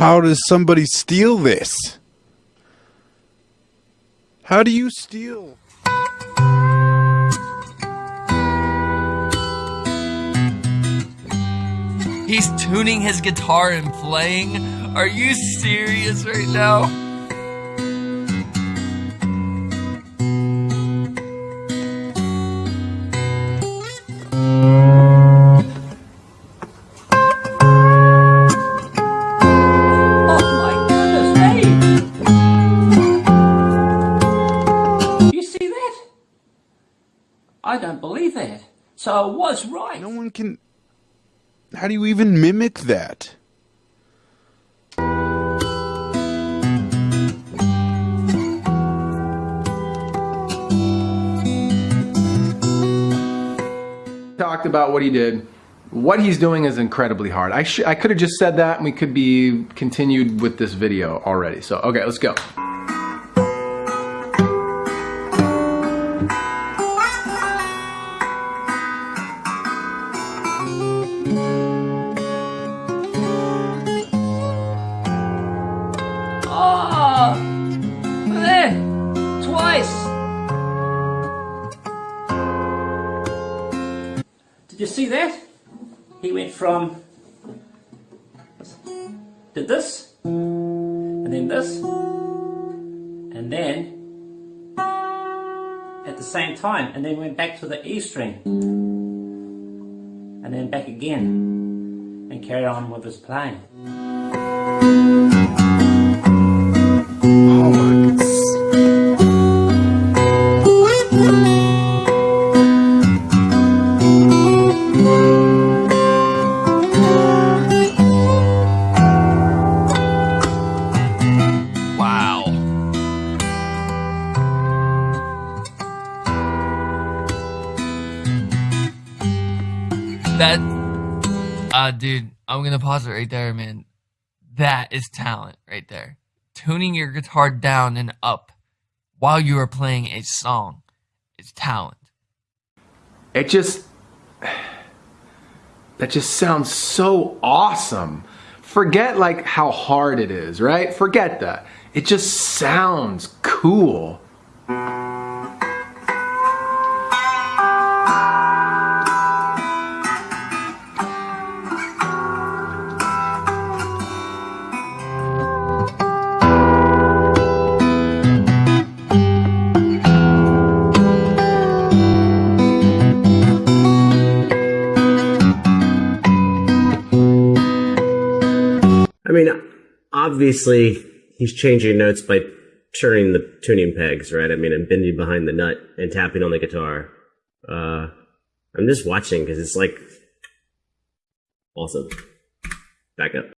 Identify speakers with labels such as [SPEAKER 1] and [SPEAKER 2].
[SPEAKER 1] How does somebody steal this? How do you steal?
[SPEAKER 2] He's tuning his guitar and playing. Are you serious right now?
[SPEAKER 3] I don't believe that. So I was right.
[SPEAKER 1] No one can. How do you even mimic that?
[SPEAKER 4] talked about what he did. What he's doing is incredibly hard. I, I could have just said that and we could be continued with this video already. So, okay, let's go.
[SPEAKER 3] You see that? He went from did this and then this and then at the same time and then went back to the E string and then back again and carried on with his playing.
[SPEAKER 2] That, uh, dude, I'm gonna pause it right there, man. That is talent right there. Tuning your guitar down and up while you are playing a song is talent.
[SPEAKER 4] It just that just sounds so awesome. Forget like how hard it is, right? Forget that. It just sounds cool.
[SPEAKER 5] I mean, obviously, he's changing notes by turning the tuning pegs, right? I mean, and bending behind the nut and tapping on the guitar. Uh, I'm just watching because it's like awesome. Back up.